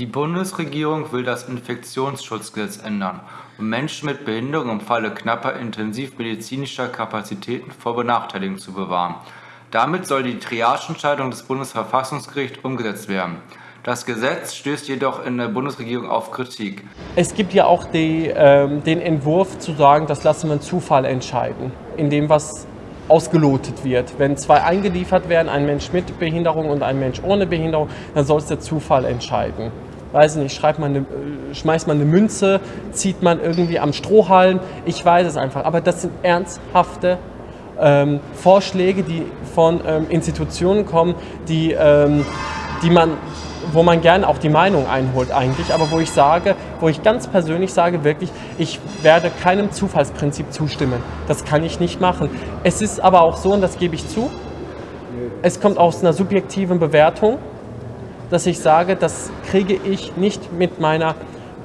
Die Bundesregierung will das Infektionsschutzgesetz ändern, um Menschen mit Behinderung im Falle knapper intensivmedizinischer Kapazitäten vor Benachteiligung zu bewahren. Damit soll die Triageentscheidung des Bundesverfassungsgerichts umgesetzt werden. Das Gesetz stößt jedoch in der Bundesregierung auf Kritik. Es gibt ja auch die, ähm, den Entwurf zu sagen, das lassen wir einen Zufall entscheiden, in dem was ausgelotet wird. Wenn zwei eingeliefert werden, ein Mensch mit Behinderung und ein Mensch ohne Behinderung, dann soll es der Zufall entscheiden weiß nicht, schreibt man eine, schmeißt man eine Münze, zieht man irgendwie am Strohhalm, ich weiß es einfach. Aber das sind ernsthafte ähm, Vorschläge, die von ähm, Institutionen kommen, die, ähm, die man, wo man gerne auch die Meinung einholt eigentlich, aber wo ich sage, wo ich ganz persönlich sage, wirklich, ich werde keinem Zufallsprinzip zustimmen. Das kann ich nicht machen. Es ist aber auch so, und das gebe ich zu, es kommt aus einer subjektiven Bewertung dass ich sage, das kriege ich nicht mit meiner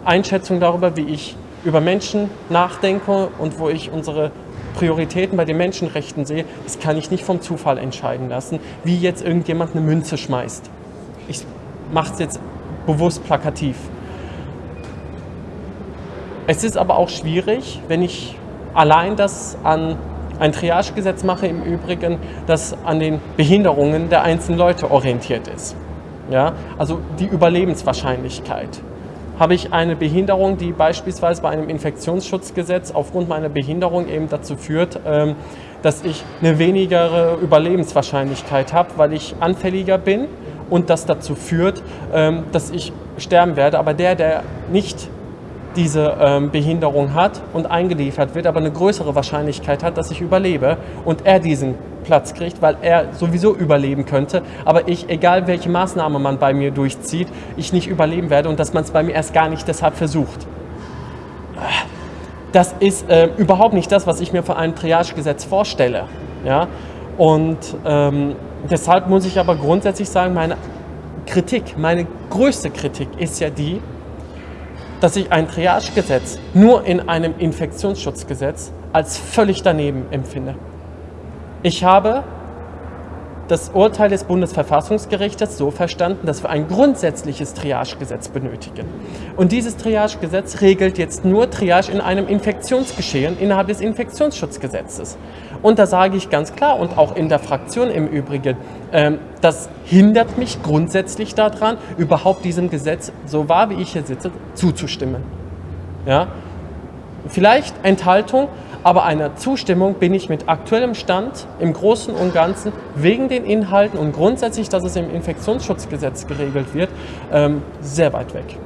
Einschätzung darüber, wie ich über Menschen nachdenke und wo ich unsere Prioritäten bei den Menschenrechten sehe, das kann ich nicht vom Zufall entscheiden lassen, wie jetzt irgendjemand eine Münze schmeißt. Ich mache es jetzt bewusst plakativ. Es ist aber auch schwierig, wenn ich allein das an ein Triagegesetz mache, im Übrigen, das an den Behinderungen der einzelnen Leute orientiert ist. Ja? Also die Überlebenswahrscheinlichkeit. Habe ich eine Behinderung, die beispielsweise bei einem Infektionsschutzgesetz aufgrund meiner Behinderung eben dazu führt, ähm, dass ich eine wenigere Überlebenswahrscheinlichkeit habe, weil ich anfälliger bin und das dazu führt, ähm, dass ich sterben werde. Aber der, der nicht diese ähm, Behinderung hat und eingeliefert wird, aber eine größere Wahrscheinlichkeit hat, dass ich überlebe und er diesen Platz kriegt, weil er sowieso überleben könnte, aber ich, egal welche Maßnahme man bei mir durchzieht, ich nicht überleben werde und dass man es bei mir erst gar nicht deshalb versucht. Das ist äh, überhaupt nicht das, was ich mir von einem Triagegesetz vorstelle. Ja? Und ähm, deshalb muss ich aber grundsätzlich sagen, meine Kritik, meine größte Kritik ist ja die, dass ich ein Triagegesetz nur in einem Infektionsschutzgesetz als völlig daneben empfinde. Ich habe das Urteil des Bundesverfassungsgerichtes so verstanden, dass wir ein grundsätzliches Triagegesetz benötigen. Und dieses Triagegesetz regelt jetzt nur Triage in einem Infektionsgeschehen innerhalb des Infektionsschutzgesetzes. Und da sage ich ganz klar und auch in der Fraktion im Übrigen, das hindert mich grundsätzlich daran, überhaupt diesem Gesetz, so wahr wie ich hier sitze, zuzustimmen. Ja? Vielleicht Enthaltung, aber einer Zustimmung bin ich mit aktuellem Stand im Großen und Ganzen wegen den Inhalten und grundsätzlich, dass es im Infektionsschutzgesetz geregelt wird, ähm, sehr weit weg.